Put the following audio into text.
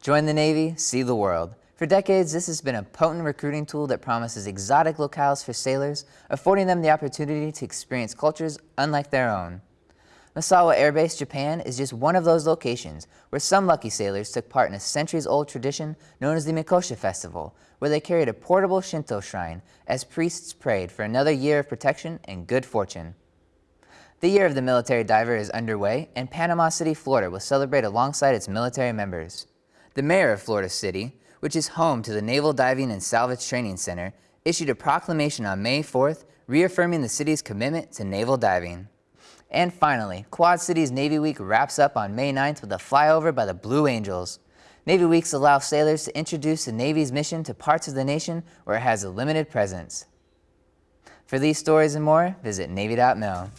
Join the Navy, see the world. For decades, this has been a potent recruiting tool that promises exotic locales for sailors, affording them the opportunity to experience cultures unlike their own. Misawa Air Base, Japan is just one of those locations where some lucky sailors took part in a centuries-old tradition known as the Mikoshi Festival, where they carried a portable Shinto shrine as priests prayed for another year of protection and good fortune. The Year of the Military Diver is underway, and Panama City, Florida will celebrate alongside its military members. The mayor of Florida City, which is home to the Naval Diving and Salvage Training Center, issued a proclamation on May 4th reaffirming the city's commitment to naval diving. And finally, Quad Cities Navy Week wraps up on May 9th with a flyover by the Blue Angels. Navy Weeks allow sailors to introduce the Navy's mission to parts of the nation where it has a limited presence. For these stories and more, visit Navy.mil.